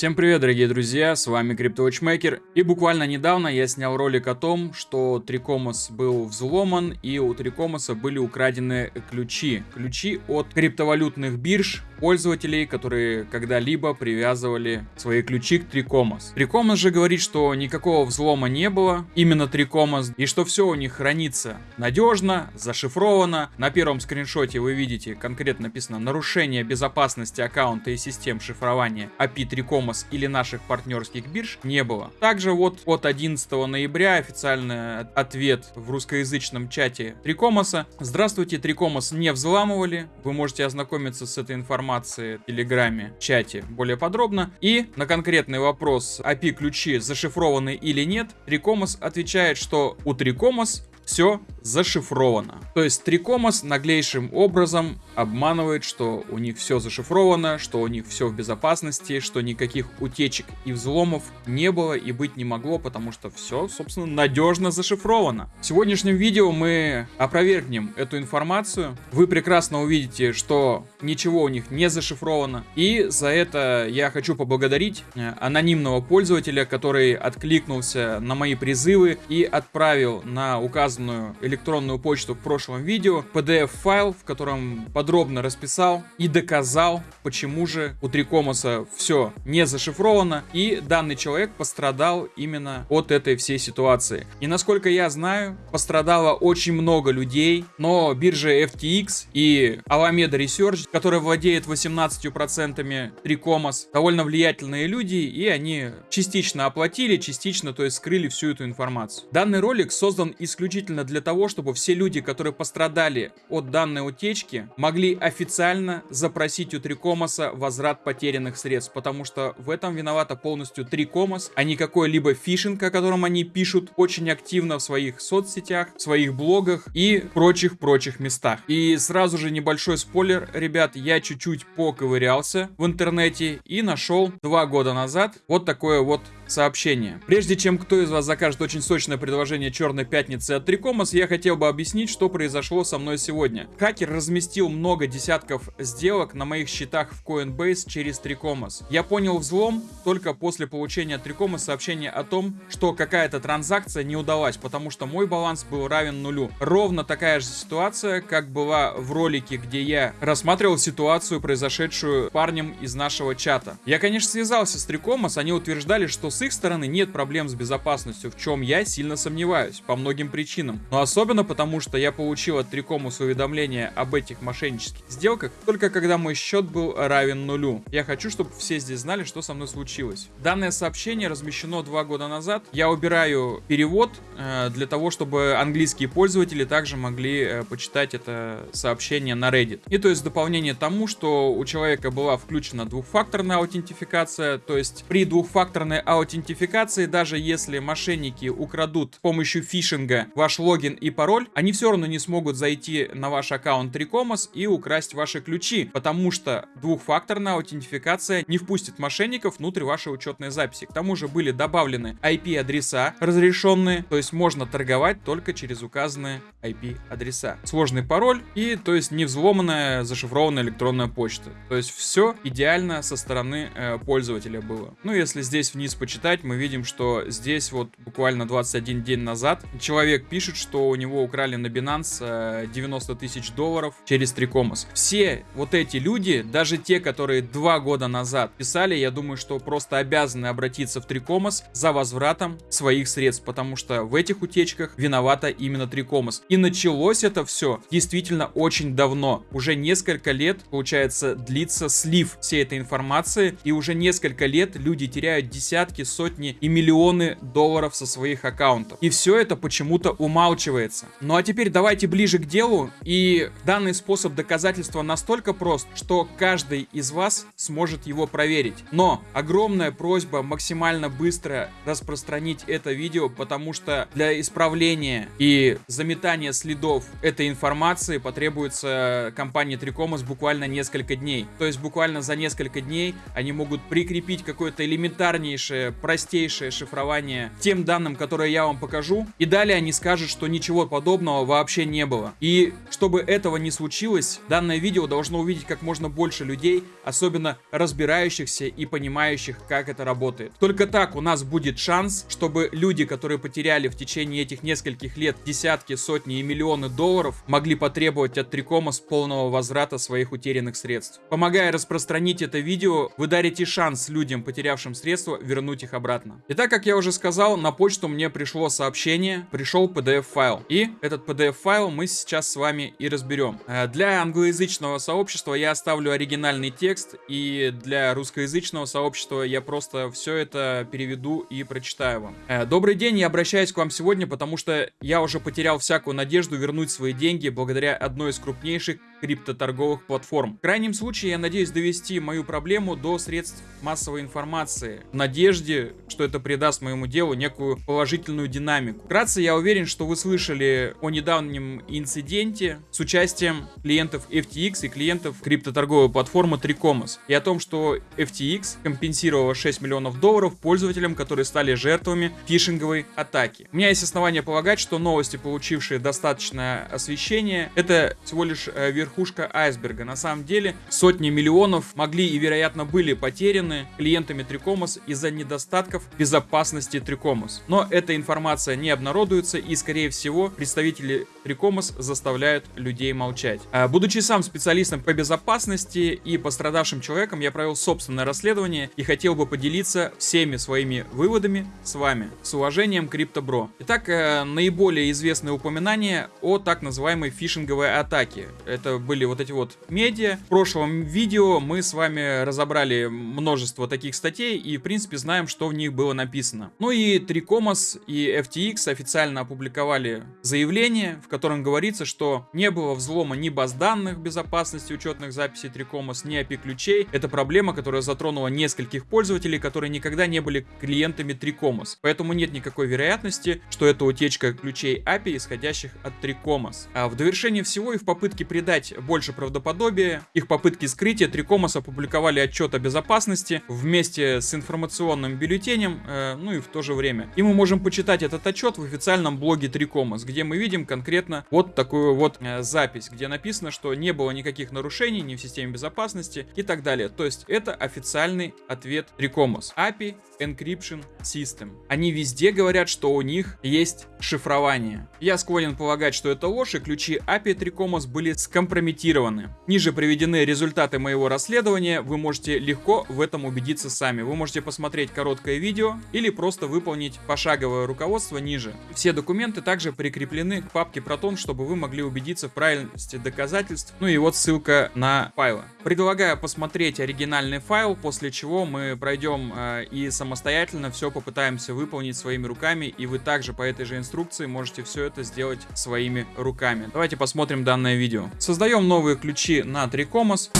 Всем привет, дорогие друзья, с вами CryptoWatchmaker. И буквально недавно я снял ролик о том, что Трикомос был взломан и у Трикомоса были украдены ключи. Ключи от криптовалютных бирж пользователей, которые когда-либо привязывали свои ключи к Трикомос. Трикомос же говорит, что никакого взлома не было, именно Трикомос, и что все у них хранится надежно, зашифровано. На первом скриншоте вы видите конкретно написано нарушение безопасности аккаунта и систем шифрования API Трикомос или наших партнерских бирж не было. Также вот от 11 ноября официальный ответ в русскоязычном чате Трикомоса. Здравствуйте, Трикомос не взламывали. Вы можете ознакомиться с этой информацией информации в Телеграме, чате более подробно. И на конкретный вопрос, API-ключи зашифрованы или нет, Трикомос отвечает, что у Трикомос все зашифровано. То есть Трикомос наглейшим образом обманывает, что у них все зашифровано, что у них все в безопасности, что никаких утечек и взломов не было и быть не могло, потому что все, собственно, надежно зашифровано. В сегодняшнем видео мы опровергнем эту информацию. Вы прекрасно увидите, что ничего у них не зашифровано. И за это я хочу поблагодарить э, анонимного пользователя, который откликнулся на мои призывы и отправил на указанную указанную электронную почту в прошлом видео PDF-файл, в котором подробно расписал и доказал, почему же у Трикомоса все не зашифровано, и данный человек пострадал именно от этой всей ситуации. И насколько я знаю, пострадало очень много людей, но биржа FTX и Alameda Research, которая владеет 18% Трикомос, довольно влиятельные люди, и они частично оплатили, частично, то есть скрыли всю эту информацию. Данный ролик создан исключительно исключительно для того, чтобы все люди, которые пострадали от данной утечки, могли официально запросить у Трикомоса возврат потерянных средств, потому что в этом виновата полностью Трикомос, а не какой-либо фишинг, о котором они пишут очень активно в своих соцсетях, в своих блогах и прочих-прочих местах. И сразу же небольшой спойлер, ребят, я чуть-чуть поковырялся в интернете и нашел два года назад вот такое вот сообщение. Прежде чем кто из вас закажет очень сочное предложение Черной Пятницы от Трикомос, я хотел бы объяснить, что произошло со мной сегодня. Хакер разместил много десятков сделок на моих счетах в Coinbase через Трикомос. Я понял взлом только после получения от Трикомос сообщения о том, что какая-то транзакция не удалась, потому что мой баланс был равен нулю. Ровно такая же ситуация, как была в ролике, где я рассматривал ситуацию, произошедшую парнем из нашего чата. Я, конечно, связался с Трикомос, они утверждали, что с их стороны нет проблем с безопасностью, в чем я сильно сомневаюсь, по многим причинам. Но особенно потому, что я получил от Трикомус уведомление об этих мошеннических сделках только когда мой счет был равен нулю. Я хочу, чтобы все здесь знали, что со мной случилось. Данное сообщение размещено два года назад. Я убираю перевод э, для того, чтобы английские пользователи также могли э, почитать это сообщение на Reddit. И то есть дополнение тому, что у человека была включена двухфакторная аутентификация, то есть при двухфакторной аутентификации аутентификации, даже если мошенники украдут с помощью фишинга ваш логин и пароль, они все равно не смогут зайти на ваш аккаунт Tricomos и украсть ваши ключи, потому что двухфакторная аутентификация не впустит мошенников внутрь вашей учетной записи. К тому же были добавлены IP-адреса разрешенные, то есть можно торговать только через указанные IP-адреса. Сложный пароль и, то есть, не взломанная зашифрованная электронная почта. То есть все идеально со стороны э, пользователя было. Ну, если здесь вниз почитать, почитать, мы видим, что здесь вот буквально 21 день назад человек пишет, что у него украли на Binance 90 э, тысяч долларов через Трикомос. Все вот эти люди, даже те, которые два года назад писали, я думаю, что просто обязаны обратиться в Трикомос за возвратом своих средств, потому что в этих утечках виновата именно Трикомос. И началось это все действительно очень давно. Уже несколько лет, получается, длится слив всей этой информации, и уже несколько лет люди теряют десятки, сотни и миллионы долларов со своих аккаунтов. И все это почему-то умалчивается. Ну а теперь давайте ближе к делу. И данный способ доказательства настолько прост, что каждый из вас сможет его проверить. Но огромная просьба максимально быстро распространить это видео, потому что для исправления и заметания следов этой информации потребуется компании Трикомос буквально несколько дней. То есть буквально за несколько дней они могут прикрепить какое-то элементарнейшее простейшее шифрование тем данным, которые я вам покажу. И далее они скажут, что ничего подобного вообще не было. И чтобы этого не случилось, данное видео должно увидеть как можно больше людей, особенно разбирающихся и понимающих, как это работает. Только так у нас будет шанс, чтобы люди, которые потеряли в течение этих нескольких лет десятки, сотни и миллионы долларов, могли потребовать от Трикома с полного возврата своих утерянных средств. Помогая распространить это видео, вы дарите шанс людям, потерявшим средства, вернуть их обратно. Итак, как я уже сказал, на почту мне пришло сообщение, пришел PDF-файл. И этот PDF-файл мы сейчас с вами и разберем. Э, для англоязычного сообщества я оставлю оригинальный текст, и для русскоязычного сообщества я просто все это переведу и прочитаю вам. Э, добрый день, я обращаюсь к вам сегодня, потому что я уже потерял всякую надежду вернуть свои деньги благодаря одной из крупнейших криптоторговых платформ. В крайнем случае, я надеюсь довести мою проблему до средств массовой информации, в надежде, что это придаст моему делу некую положительную динамику. Вкратце, я уверен, что вы слышали о недавнем инциденте с участием клиентов FTX и клиентов криптоторговой платформы Tricomus, и о том, что FTX компенсировала 6 миллионов долларов пользователям, которые стали жертвами фишинговой атаки. У меня есть основания полагать, что новости, получившие достаточное освещение, это всего лишь э, верх верхушка айсберга. На самом деле сотни миллионов могли и вероятно были потеряны клиентами Трикомос из-за недостатков безопасности Трикомос. Но эта информация не обнародуется и скорее всего представители Трикомос заставляют людей молчать. А, будучи сам специалистом по безопасности и пострадавшим человеком, я провел собственное расследование и хотел бы поделиться всеми своими выводами с вами. С уважением, Криптобро. Итак, э, наиболее известные упоминания о так называемой фишинговой атаке. Это были вот эти вот медиа. В прошлом видео мы с вами разобрали множество таких статей и, в принципе, знаем, что в них было написано. Ну и Трикомос и FTX официально опубликовали заявление, в котором говорится, что не было взлома ни баз данных безопасности учетных записей Трикомос, ни API-ключей. Это проблема, которая затронула нескольких пользователей, которые никогда не были клиентами Трикомос. Поэтому нет никакой вероятности, что это утечка ключей API, исходящих от Трикомос. А в довершение всего и в попытке придать больше правдоподобия. Их попытки скрытия Трикомос опубликовали отчет о безопасности вместе с информационным бюллетенем, э, ну и в то же время. И мы можем почитать этот отчет в официальном блоге Трикомос, где мы видим конкретно вот такую вот э, запись, где написано, что не было никаких нарушений ни в системе безопасности и так далее. То есть это официальный ответ Трикомос. API Encryption System. Они везде говорят, что у них есть шифрование. Я склонен полагать, что это ложь, и ключи API Tricomos были скомпрометированы. Ниже приведены результаты моего расследования, вы можете легко в этом убедиться сами. Вы можете посмотреть короткое видео или просто выполнить пошаговое руководство ниже. Все документы также прикреплены к папке Proton, чтобы вы могли убедиться в правильности доказательств. Ну и вот ссылка на файлы. Предлагаю посмотреть оригинальный файл, после чего мы пройдем э, и сам самостоятельно все попытаемся выполнить своими руками, и вы также по этой же инструкции можете все это сделать своими руками. Давайте посмотрим данное видео. Создаем новые ключи на Трикомос.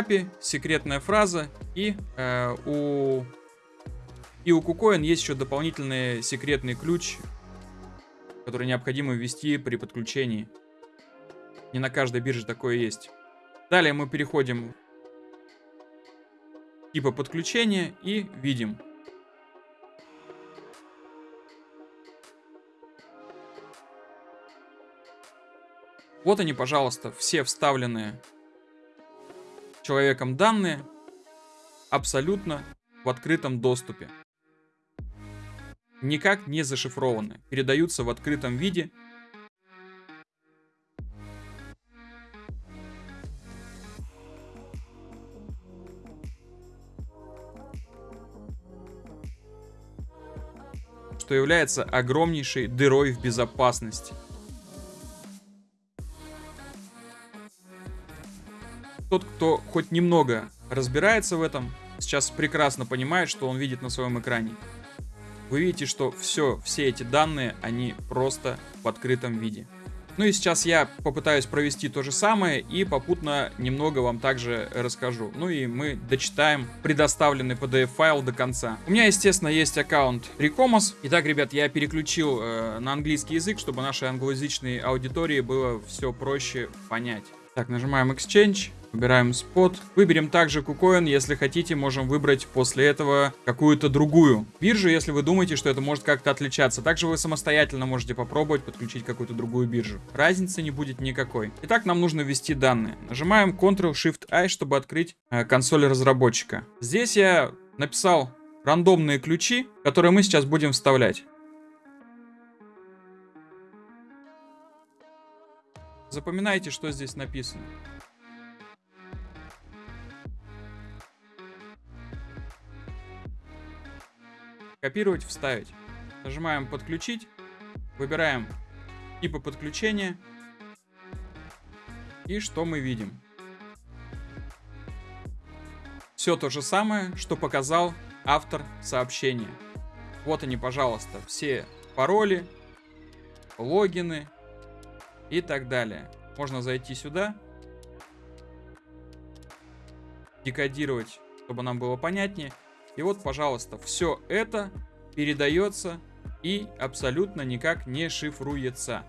API, секретная фраза и э, у и у KuCoin есть еще дополнительный секретный ключ который необходимо ввести при подключении. Не на каждой бирже такое есть. Далее мы переходим типа подключения и видим. Вот они, пожалуйста, все вставленные человеком данные абсолютно в открытом доступе никак не зашифрованы, передаются в открытом виде. что является огромнейшей дырой в безопасности. Тот, кто хоть немного разбирается в этом, сейчас прекрасно понимает, что он видит на своем экране вы видите, что все, все эти данные, они просто в открытом виде. Ну и сейчас я попытаюсь провести то же самое и попутно немного вам также расскажу. Ну и мы дочитаем предоставленный PDF-файл до конца. У меня, естественно, есть аккаунт Recomos. Итак, ребят, я переключил э, на английский язык, чтобы нашей англоязычной аудитории было все проще понять. Так, нажимаем Exchange. Выбираем спот. Выберем также KuCoin. Если хотите, можем выбрать после этого какую-то другую биржу, если вы думаете, что это может как-то отличаться. Также вы самостоятельно можете попробовать подключить какую-то другую биржу. Разницы не будет никакой. Итак, нам нужно ввести данные. Нажимаем Ctrl-Shift-I, чтобы открыть э, консоль разработчика. Здесь я написал рандомные ключи, которые мы сейчас будем вставлять. Запоминайте, что здесь написано. Копировать, вставить. Нажимаем подключить. Выбираем типы подключения. И что мы видим? Все то же самое, что показал автор сообщения. Вот они, пожалуйста, все пароли, логины и так далее. Можно зайти сюда, декодировать, чтобы нам было понятнее. И вот, пожалуйста, все это передается и абсолютно никак не шифруется.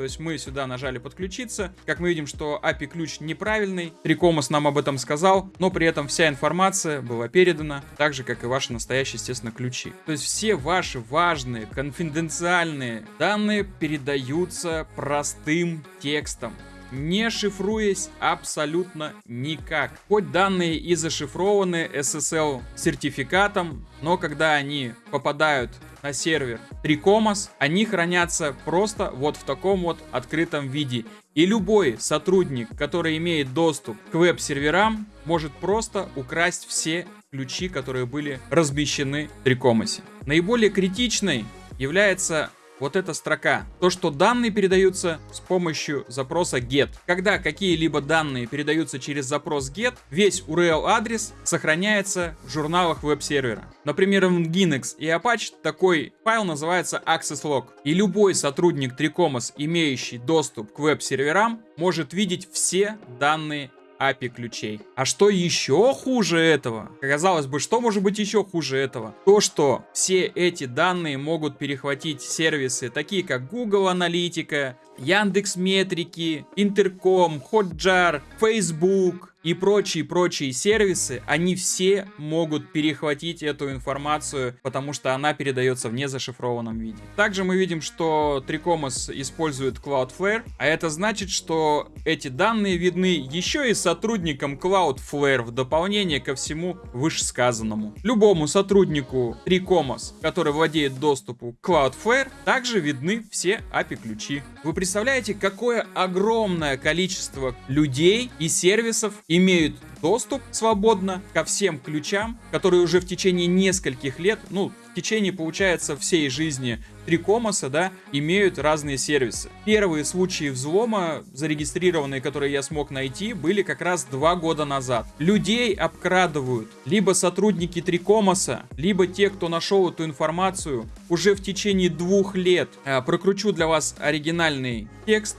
То есть мы сюда нажали подключиться. Как мы видим, что API ключ неправильный. Трикомас нам об этом сказал, но при этом вся информация была передана, так же, как и ваши настоящие, естественно, ключи. То есть все ваши важные, конфиденциальные данные передаются простым текстом не шифруясь абсолютно никак. Хоть данные и зашифрованы SSL сертификатом, но когда они попадают на сервер Tricomos, они хранятся просто вот в таком вот открытом виде. И любой сотрудник, который имеет доступ к веб-серверам, может просто украсть все ключи, которые были размещены в Tricomos. Наиболее критичной является вот эта строка. То, что данные передаются с помощью запроса get. Когда какие-либо данные передаются через запрос get, весь URL-адрес сохраняется в журналах веб-сервера. Например, в Nginx и Apache такой файл называется access log. И любой сотрудник Tricomos, имеющий доступ к веб-серверам, может видеть все данные API ключей. А что еще хуже этого? Казалось бы, что может быть еще хуже этого? То, что все эти данные могут перехватить сервисы, такие как Google Аналитика, Яндекс Метрики, Интерком, Hotjar, Facebook, и прочие-прочие сервисы, они все могут перехватить эту информацию, потому что она передается в незашифрованном виде. Также мы видим, что Tricomos использует Cloudflare, а это значит, что эти данные видны еще и сотрудникам Cloudflare в дополнение ко всему вышесказанному. Любому сотруднику Tricomos, который владеет доступу к Cloudflare, также видны все API-ключи. Вы представляете, какое огромное количество людей и сервисов имеют доступ свободно ко всем ключам, которые уже в течение нескольких лет, ну, в течение, получается, всей жизни Трикомоса, да, имеют разные сервисы. Первые случаи взлома, зарегистрированные, которые я смог найти, были как раз два года назад. Людей обкрадывают либо сотрудники Трикомоса, либо те, кто нашел эту информацию уже в течение двух лет. А, прокручу для вас оригинальный текст,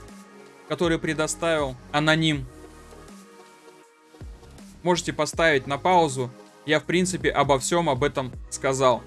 который предоставил аноним можете поставить на паузу. Я, в принципе, обо всем об этом сказал.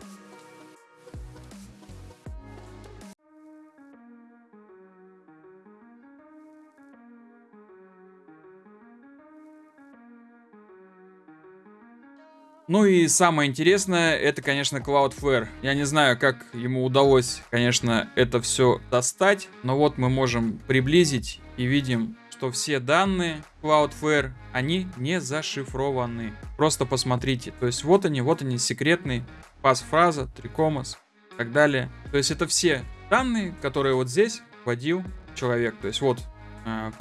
Ну и самое интересное, это, конечно, Cloudflare. Я не знаю, как ему удалось, конечно, это все достать, но вот мы можем приблизить и видим что все данные Cloudflare, они не зашифрованы. Просто посмотрите. То есть вот они, вот они, секретный пас-фраза, трикомас и так далее. То есть это все данные, которые вот здесь вводил человек. То есть вот э,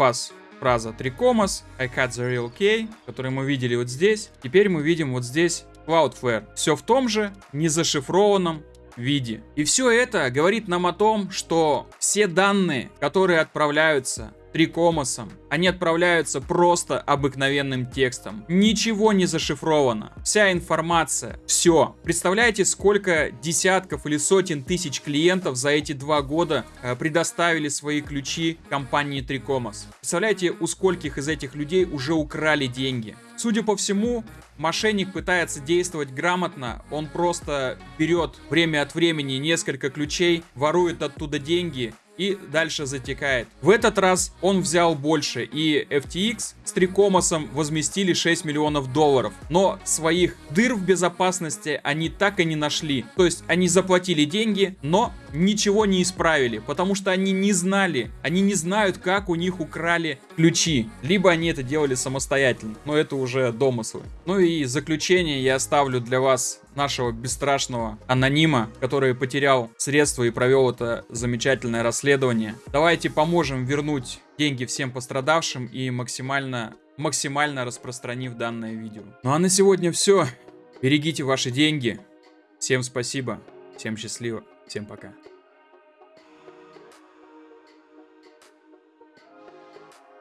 фраза трикомас, I cut the real key, который мы видели вот здесь. Теперь мы видим вот здесь Cloudflare. Все в том же незашифрованном виде. И все это говорит нам о том, что все данные, которые отправляются трикомосом. Они отправляются просто обыкновенным текстом. Ничего не зашифровано. Вся информация, все. Представляете, сколько десятков или сотен тысяч клиентов за эти два года э, предоставили свои ключи компании Трикомос. Представляете, у скольких из этих людей уже украли деньги. Судя по всему, мошенник пытается действовать грамотно, он просто берет время от времени несколько ключей, ворует оттуда деньги и дальше затекает. В этот раз он взял больше, и FTX с Трикомосом возместили 6 миллионов долларов. Но своих дыр в безопасности они так и не нашли. То есть они заплатили деньги, но ничего не исправили, потому что они не знали, они не знают, как у них украли ключи. Либо они это делали самостоятельно, но это уже домыслы. Ну и заключение я оставлю для вас нашего бесстрашного анонима, который потерял средства и провел это замечательное расследование. Давайте поможем вернуть деньги всем пострадавшим и максимально, максимально распространив данное видео. Ну а на сегодня все. Берегите ваши деньги. Всем спасибо. Всем счастливо. Всем пока.